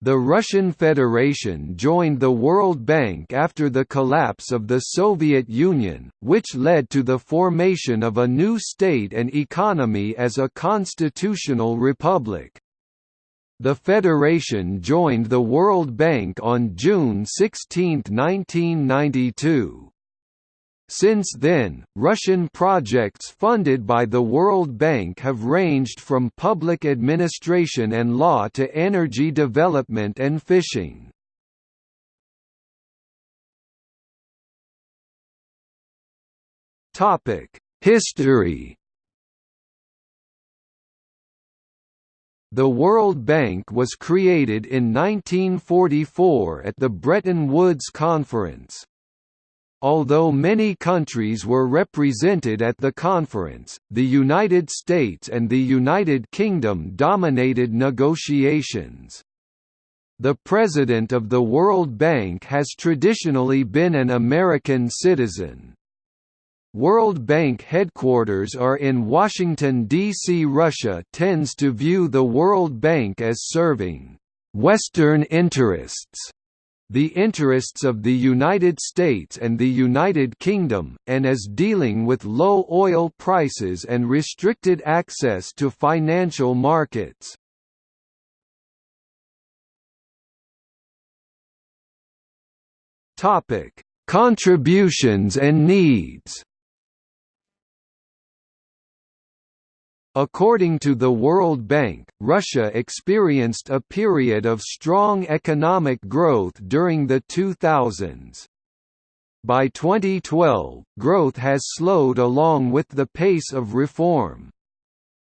The Russian Federation joined the World Bank after the collapse of the Soviet Union, which led to the formation of a new state and economy as a constitutional republic. The Federation joined the World Bank on June 16, 1992. Since then, Russian projects funded by the World Bank have ranged from public administration and law to energy development and fishing. History The World Bank was created in 1944 at the Bretton Woods Conference. Although many countries were represented at the conference, the United States and the United Kingdom dominated negotiations. The president of the World Bank has traditionally been an American citizen. World Bank headquarters are in Washington, D.C. Russia tends to view the World Bank as serving «Western interests» the interests of the United States and the United Kingdom, and as dealing with low oil prices and restricted access to financial markets. Contributions and needs According to the World Bank, Russia experienced a period of strong economic growth during the 2000s. By 2012, growth has slowed along with the pace of reform.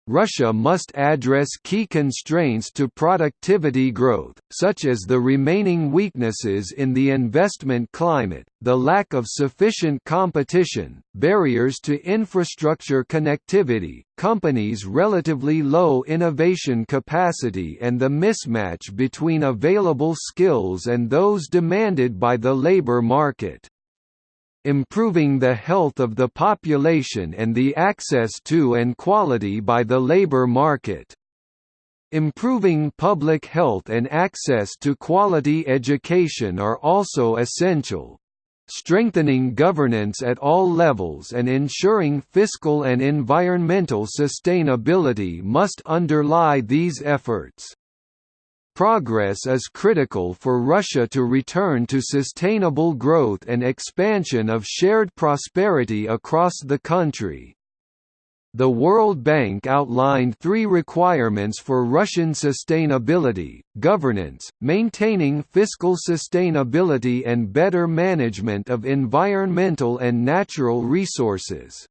Russia must address key constraints to productivity growth, such as the remaining weaknesses in the investment climate, the lack of sufficient competition, barriers to infrastructure connectivity, companies' relatively low innovation capacity and the mismatch between available skills and those demanded by the labor market improving the health of the population and the access to and quality by the labor market. Improving public health and access to quality education are also essential. Strengthening governance at all levels and ensuring fiscal and environmental sustainability must underlie these efforts. Progress is critical for Russia to return to sustainable growth and expansion of shared prosperity across the country. The World Bank outlined three requirements for Russian sustainability, governance, maintaining fiscal sustainability and better management of environmental and natural resources.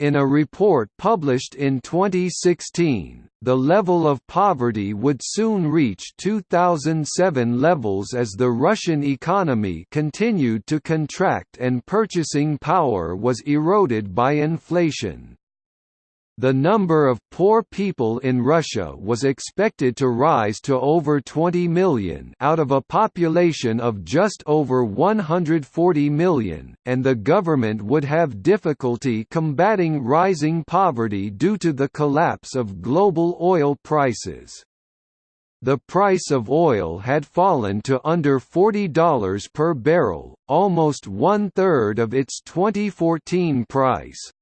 In a report published in 2016, the level of poverty would soon reach 2007 levels as the Russian economy continued to contract and purchasing power was eroded by inflation. The number of poor people in Russia was expected to rise to over 20 million out of a population of just over 140 million, and the government would have difficulty combating rising poverty due to the collapse of global oil prices. The price of oil had fallen to under $40 per barrel, almost one-third of its 2014 price.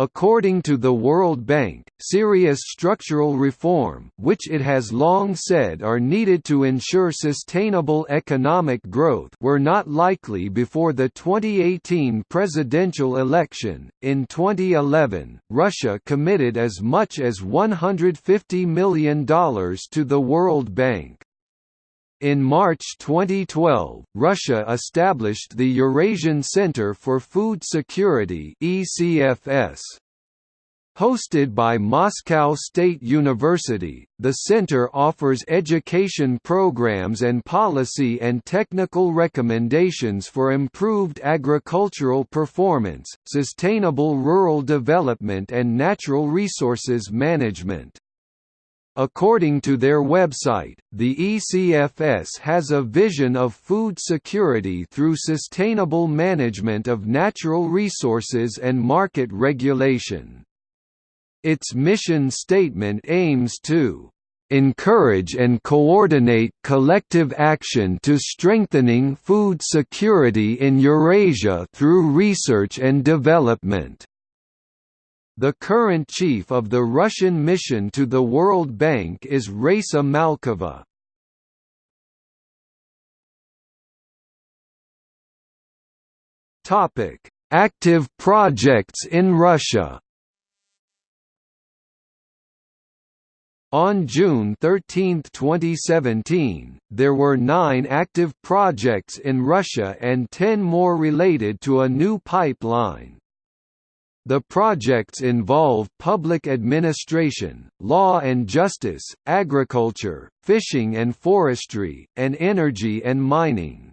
According to the World Bank, serious structural reform which it has long said are needed to ensure sustainable economic growth were not likely before the 2018 presidential election. In 2011, Russia committed as much as $150 million to the World Bank. In March 2012, Russia established the Eurasian Center for Food Security ECFS. Hosted by Moscow State University, the center offers education programs and policy and technical recommendations for improved agricultural performance, sustainable rural development and natural resources management. According to their website, the ECFS has a vision of food security through sustainable management of natural resources and market regulation. Its mission statement aims to encourage and coordinate collective action to strengthening food security in Eurasia through research and development. The current chief of the Russian mission to the World Bank is Raisa Malkova. Topic: Active projects in Russia On June 13, 2017, there were nine active projects in Russia and ten more related to a new pipeline. The projects involve public administration, law and justice, agriculture, fishing and forestry, and energy and mining.